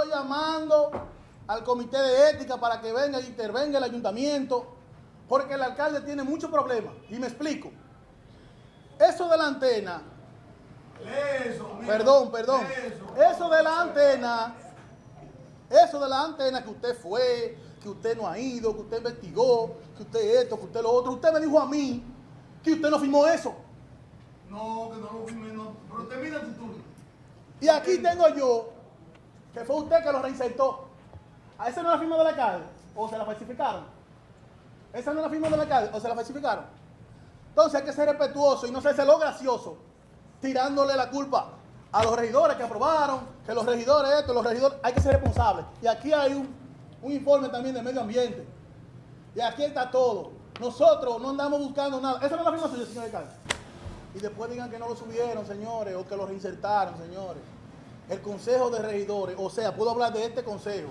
estoy llamando al comité de ética para que venga e intervenga el ayuntamiento, porque el alcalde tiene muchos problemas. Y me explico. Eso de la antena, Eso, perdón, perdón, Eso. eso de la antena, eso de la antena que usted fue, que usted no ha ido, que usted investigó, que usted esto, que usted lo otro, usted me dijo a mí que usted no firmó eso. No, que no lo firme, no. Pero termina tu turno. Y aquí tengo yo, que fue usted que lo reinsertó. ¿A esa no es la firma del alcalde? ¿O se la falsificaron? ¿Esa no es la firma del alcalde? ¿O se la falsificaron? Entonces hay que ser respetuoso y no ser lo gracioso, tirándole la culpa a los regidores que aprobaron, que los regidores esto, los regidores, hay que ser responsables. Y aquí hay un, un informe también de medio ambiente. Y aquí está todo. Nosotros no andamos buscando nada. Esa no es la firma suya, señor alcalde. Y después digan que no lo subieron, señores, o que lo reinsertaron, señores. El Consejo de Regidores, o sea, puedo hablar de este consejo,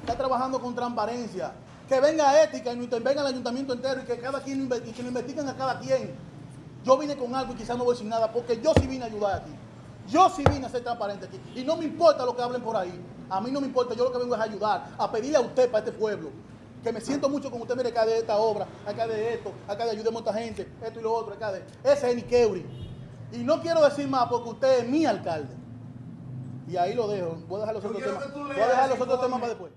está trabajando con transparencia. Que venga ética y no intervenga el ayuntamiento entero y que cada quien y que lo investiguen a cada quien. Yo vine con algo y quizás no voy sin nada, porque yo sí vine a ayudar aquí. Yo sí vine a ser transparente aquí. Y no me importa lo que hablen por ahí. A mí no me importa, yo lo que vengo es a ayudar, a pedirle a usted para este pueblo. Que me siento mucho con usted, mire, acá de esta obra, acá de esto, acá de ayudemos a esta gente, esto y lo otro, acá de. Ese es Niqueuri. Y no quiero decir más porque usted es mi alcalde. Y ahí lo dejo. Voy a dejar los Yo otros temas. Voy a dejar los otros temas para después.